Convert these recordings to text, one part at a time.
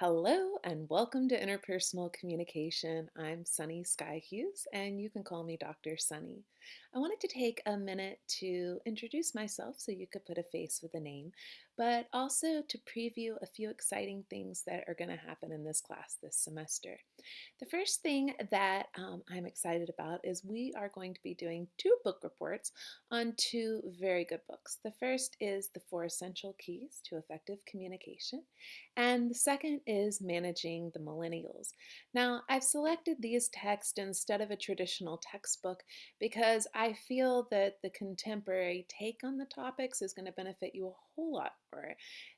Hello and welcome to Interpersonal Communication. I'm Sunny Sky Hughes and you can call me Dr. Sunny. I wanted to take a minute to introduce myself so you could put a face with a name, but also to preview a few exciting things that are going to happen in this class this semester. The first thing that um, I'm excited about is we are going to be doing two book reports on two very good books. The first is The Four Essential Keys to Effective Communication, and the second is Managing the Millennials. Now, I've selected these texts instead of a traditional textbook because I feel that the contemporary take on the topics is going to benefit you a whole lot more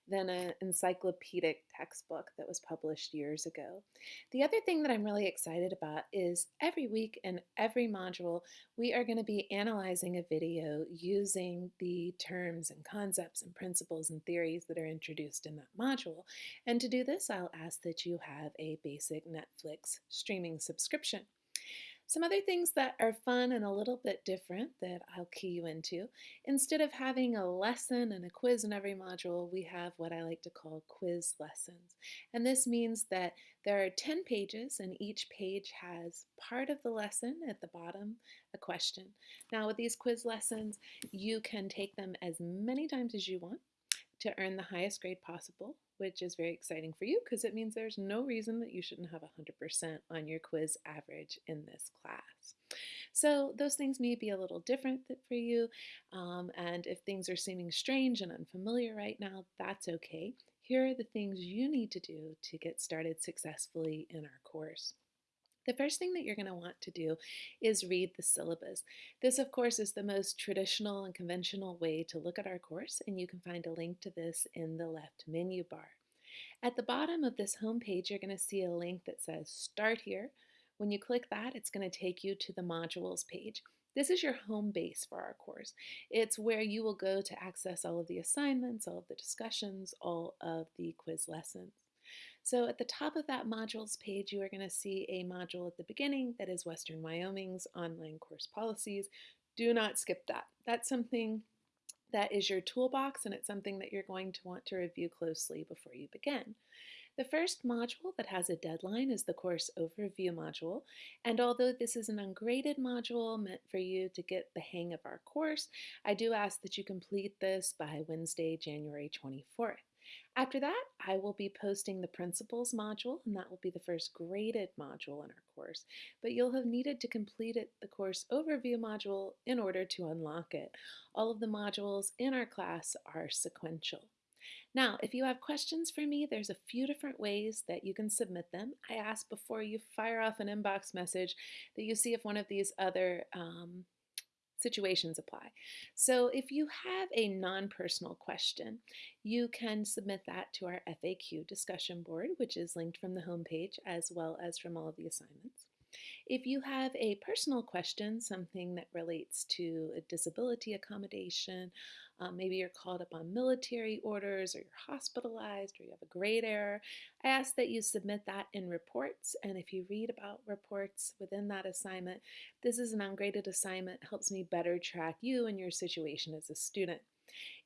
than an encyclopedic textbook that was published years ago. The other thing that I'm really excited about is every week in every module, we are going to be analyzing a video using the terms and concepts and principles and theories that are introduced in that module. And to do this, I'll ask that you have a basic Netflix streaming subscription. Some other things that are fun and a little bit different that I'll key you into. Instead of having a lesson and a quiz in every module, we have what I like to call quiz lessons. And this means that there are 10 pages and each page has part of the lesson at the bottom, a question. Now with these quiz lessons, you can take them as many times as you want to earn the highest grade possible, which is very exciting for you because it means there's no reason that you shouldn't have 100% on your quiz average in this class. So those things may be a little different for you, um, and if things are seeming strange and unfamiliar right now, that's okay. Here are the things you need to do to get started successfully in our course. The first thing that you're going to want to do is read the syllabus. This, of course, is the most traditional and conventional way to look at our course, and you can find a link to this in the left menu bar. At the bottom of this home page, you're going to see a link that says Start Here. When you click that, it's going to take you to the modules page. This is your home base for our course. It's where you will go to access all of the assignments, all of the discussions, all of the quiz lessons. So at the top of that modules page, you are going to see a module at the beginning that is Western Wyoming's online course policies. Do not skip that. That's something that is your toolbox and it's something that you're going to want to review closely before you begin. The first module that has a deadline is the course overview module, and although this is an ungraded module meant for you to get the hang of our course, I do ask that you complete this by Wednesday, January 24th. After that, I will be posting the principles module, and that will be the first graded module in our course. But you'll have needed to complete it, the course overview module in order to unlock it. All of the modules in our class are sequential. Now, if you have questions for me, there's a few different ways that you can submit them. I ask before you fire off an inbox message that you see if one of these other um, situations apply. So if you have a non-personal question, you can submit that to our FAQ discussion board, which is linked from the homepage as well as from all of the assignments. If you have a personal question, something that relates to a disability accommodation, um, maybe you're called up on military orders or you're hospitalized or you have a grade error, I ask that you submit that in reports. And if you read about reports within that assignment, this is an ungraded assignment, helps me better track you and your situation as a student.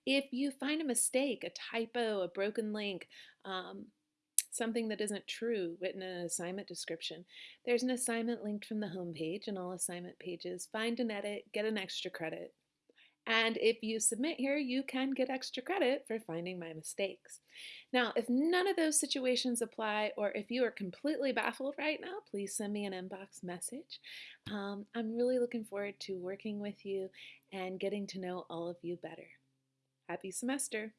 If you find a mistake, a typo, a broken link, um, something that isn't true written in an assignment description. There's an assignment linked from the home page and all assignment pages. Find and edit, get an extra credit. And if you submit here, you can get extra credit for finding my mistakes. Now, if none of those situations apply, or if you are completely baffled right now, please send me an inbox message. Um, I'm really looking forward to working with you and getting to know all of you better. Happy semester!